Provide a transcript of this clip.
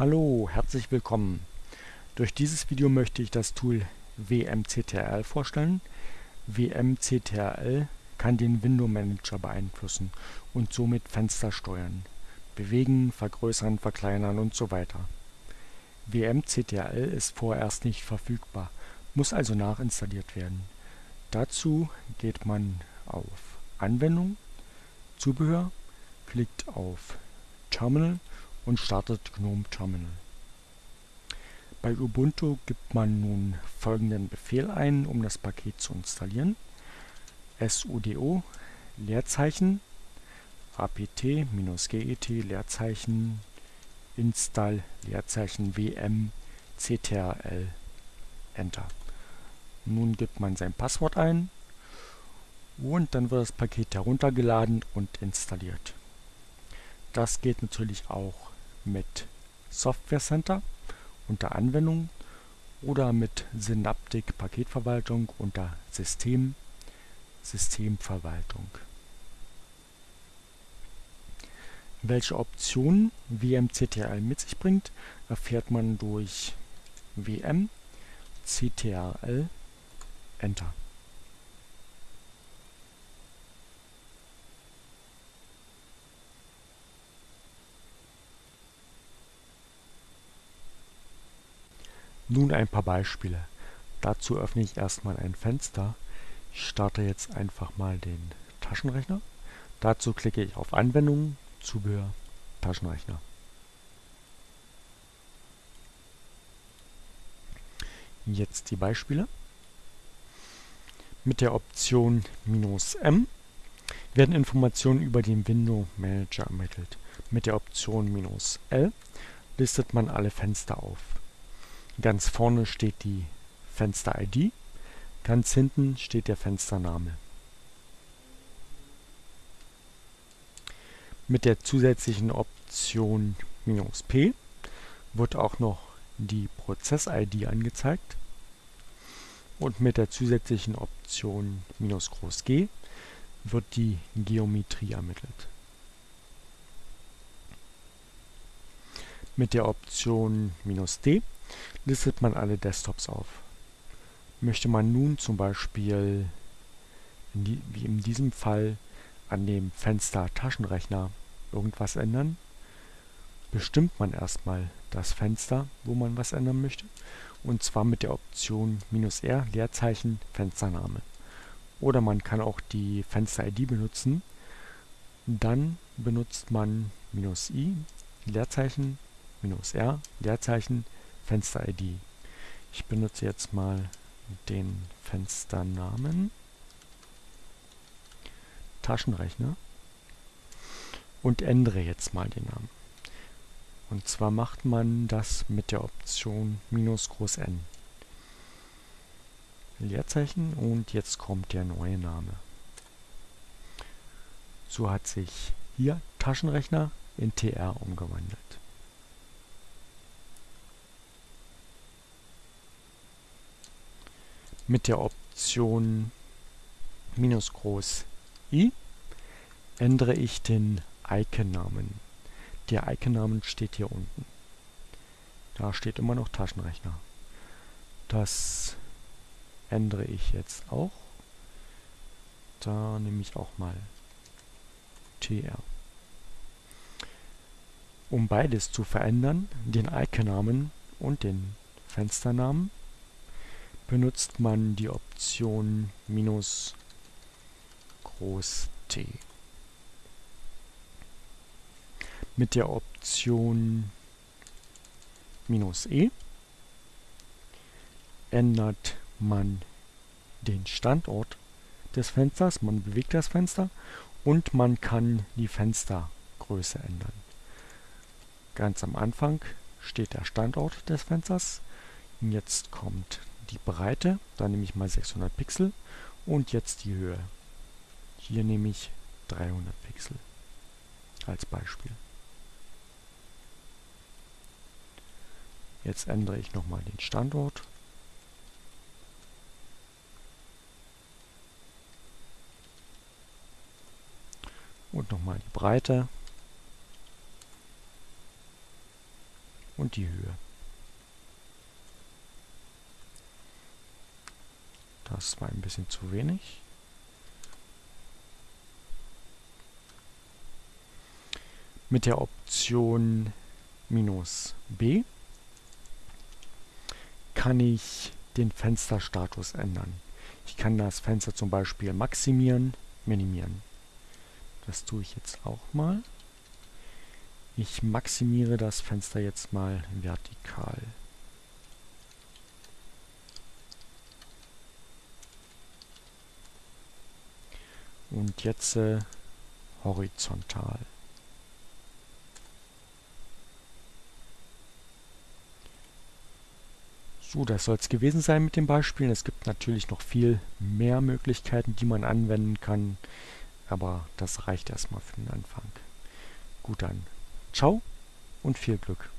Hallo, herzlich willkommen. Durch dieses Video möchte ich das Tool WMCTRL vorstellen. WMCTRL kann den Window Manager beeinflussen und somit Fenster steuern, bewegen, vergrößern, verkleinern und so weiter. WMCTRL ist vorerst nicht verfügbar, muss also nachinstalliert werden. Dazu geht man auf Anwendung, Zubehör, klickt auf Terminal und startet GNOME Terminal. Bei Ubuntu gibt man nun folgenden Befehl ein, um das Paket zu installieren. sudo Leerzeichen apt-get Leerzeichen install Leerzeichen wm ctrl Enter. Nun gibt man sein Passwort ein und dann wird das Paket heruntergeladen und installiert. Das geht natürlich auch mit Software Center unter Anwendung oder mit Synaptic Paketverwaltung unter System, Systemverwaltung. Welche Optionen WMCTRL mit sich bringt, erfährt man durch WM CTRL Enter. Nun ein paar Beispiele. Dazu öffne ich erstmal ein Fenster. Ich starte jetzt einfach mal den Taschenrechner. Dazu klicke ich auf Anwendungen, Zubehör, Taschenrechner. Jetzt die Beispiele. Mit der Option "-m" werden Informationen über den Window Manager ermittelt. Mit der Option "-l" listet man alle Fenster auf. Ganz vorne steht die Fenster-ID, ganz hinten steht der Fenstername. Mit der zusätzlichen Option "-p" wird auch noch die Prozess-ID angezeigt und mit der zusätzlichen Option "-G" wird die Geometrie ermittelt. Mit der Option "-D" listet man alle Desktops auf. Möchte man nun zum Beispiel, die, wie in diesem Fall, an dem Fenster Taschenrechner irgendwas ändern, bestimmt man erstmal das Fenster, wo man was ändern möchte, und zwar mit der Option "-r" Leerzeichen Fenstername. Oder man kann auch die Fenster-ID benutzen, dann benutzt man "-i" Leerzeichen "-r" Leerzeichen Fenster-ID. Ich benutze jetzt mal den Fensternamen Taschenrechner und ändere jetzt mal den Namen. Und zwar macht man das mit der Option minus groß N. Leerzeichen und jetzt kommt der neue Name. So hat sich hier Taschenrechner in TR umgewandelt. Mit der Option minus groß i ändere ich den Icon-Namen. Der Icon-Namen steht hier unten. Da steht immer noch Taschenrechner. Das ändere ich jetzt auch. Da nehme ich auch mal TR. Um beides zu verändern, den Icon-Namen und den Fensternamen, benutzt man die Option minus groß T. Mit der Option minus E ändert man den Standort des Fensters, man bewegt das Fenster und man kann die Fenstergröße ändern. Ganz am Anfang steht der Standort des Fensters. Jetzt kommt die Breite, da nehme ich mal 600 Pixel und jetzt die Höhe. Hier nehme ich 300 Pixel als Beispiel. Jetzt ändere ich nochmal den Standort. Und nochmal die Breite. und die Höhe. Das war ein bisschen zu wenig. Mit der Option minus B kann ich den Fensterstatus ändern. Ich kann das Fenster zum Beispiel maximieren, minimieren. Das tue ich jetzt auch mal. Ich maximiere das Fenster jetzt mal vertikal. Und jetzt äh, horizontal. So, das soll es gewesen sein mit den Beispielen. Es gibt natürlich noch viel mehr Möglichkeiten, die man anwenden kann, aber das reicht erstmal für den Anfang. Gut dann. Ciao und viel Glück.